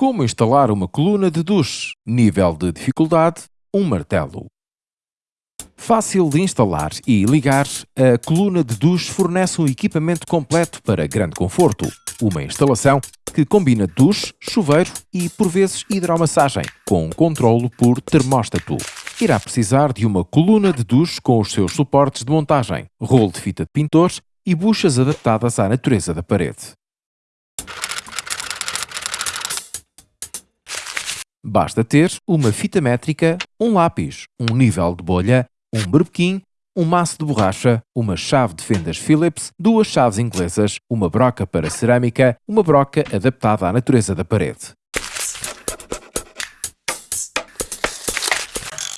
Como instalar uma coluna de duche? Nível de dificuldade: um martelo. Fácil de instalar e ligar, a coluna de duche fornece um equipamento completo para grande conforto. Uma instalação que combina duche, chuveiro e, por vezes, hidromassagem, com controlo por termóstato. Irá precisar de uma coluna de duche com os seus suportes de montagem, rolo de fita de pintores e buchas adaptadas à natureza da parede. Basta ter uma fita métrica, um lápis, um nível de bolha, um berbequim, um maço de borracha, uma chave de fendas Phillips, duas chaves inglesas, uma broca para cerâmica, uma broca adaptada à natureza da parede.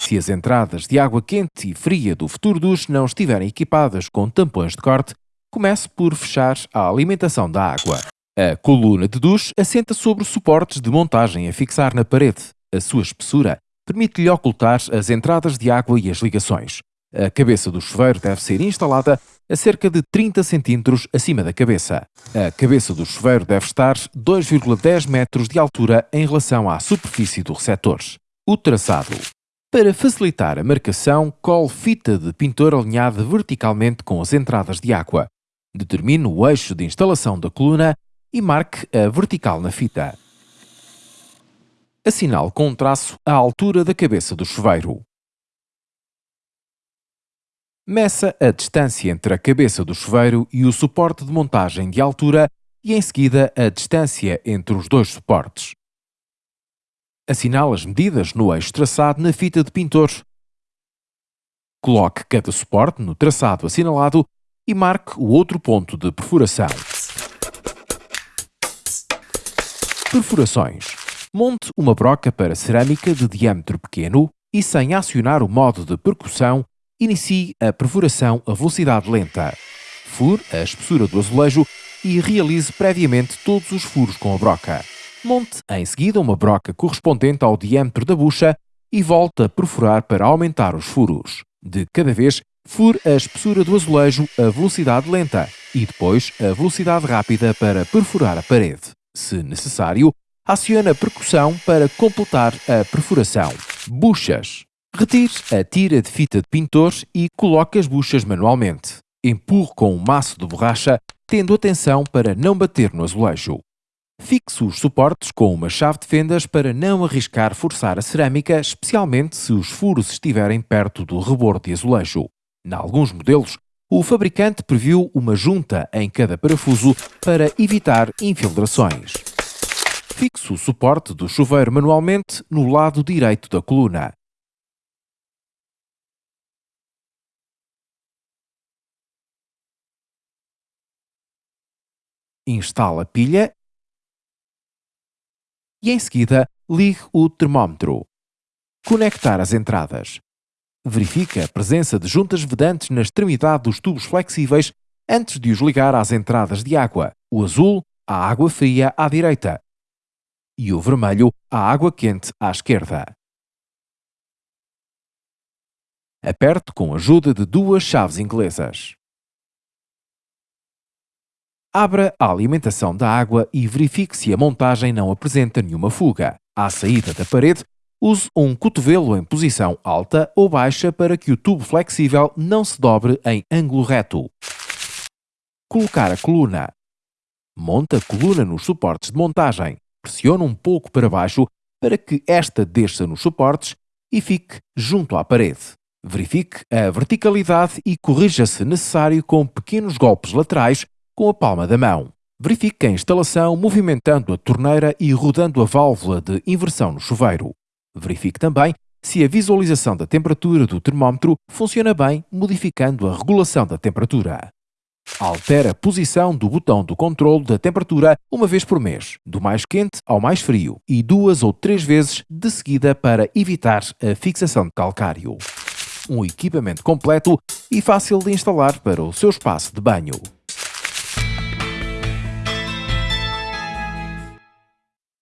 Se as entradas de água quente e fria do futuro duche não estiverem equipadas com tampões de corte, comece por fechar a alimentação da água. A coluna de duche assenta sobre suportes de montagem a fixar na parede. A sua espessura permite-lhe ocultar as entradas de água e as ligações. A cabeça do chuveiro deve ser instalada a cerca de 30 cm acima da cabeça. A cabeça do chuveiro deve estar 2,10 metros de altura em relação à superfície do receptor. O traçado. Para facilitar a marcação, cole fita de pintor alinhada verticalmente com as entradas de água. Determine o eixo de instalação da coluna e marque a vertical na fita. Assinale com um traço a altura da cabeça do chuveiro. Meça a distância entre a cabeça do chuveiro e o suporte de montagem de altura e, em seguida, a distância entre os dois suportes. Assinale as medidas no eixo traçado na fita de pintor. Coloque cada suporte no traçado assinalado e marque o outro ponto de perfuração. Perfurações. Monte uma broca para cerâmica de diâmetro pequeno e, sem acionar o modo de percussão, inicie a perfuração a velocidade lenta. Fure a espessura do azulejo e realize previamente todos os furos com a broca. Monte em seguida uma broca correspondente ao diâmetro da bucha e volte a perfurar para aumentar os furos. De cada vez, fure a espessura do azulejo a velocidade lenta e depois a velocidade rápida para perfurar a parede. Se necessário, acione a percussão para completar a perfuração. Buchas. Retire a tira de fita de pintor e coloque as buchas manualmente. Empurre com um maço de borracha, tendo atenção para não bater no azulejo. Fixe os suportes com uma chave de fendas para não arriscar forçar a cerâmica, especialmente se os furos estiverem perto do rebordo de azulejo. Em alguns modelos, o fabricante previu uma junta em cada parafuso para evitar infiltrações. Fixe o suporte do chuveiro manualmente no lado direito da coluna. Instale a pilha e em seguida ligue o termómetro. Conectar as entradas. Verifique a presença de juntas vedantes na extremidade dos tubos flexíveis antes de os ligar às entradas de água. O azul, a água fria à direita e o vermelho, a água quente à esquerda. Aperte com a ajuda de duas chaves inglesas. Abra a alimentação da água e verifique se a montagem não apresenta nenhuma fuga. À saída da parede, Use um cotovelo em posição alta ou baixa para que o tubo flexível não se dobre em ângulo reto. Colocar a coluna. Monte a coluna nos suportes de montagem. Pressione um pouco para baixo para que esta desça nos suportes e fique junto à parede. Verifique a verticalidade e corrija se necessário com pequenos golpes laterais com a palma da mão. Verifique a instalação movimentando a torneira e rodando a válvula de inversão no chuveiro. Verifique também se a visualização da temperatura do termómetro funciona bem, modificando a regulação da temperatura. Altere a posição do botão do controle da temperatura uma vez por mês, do mais quente ao mais frio, e duas ou três vezes de seguida para evitar a fixação de calcário. Um equipamento completo e fácil de instalar para o seu espaço de banho.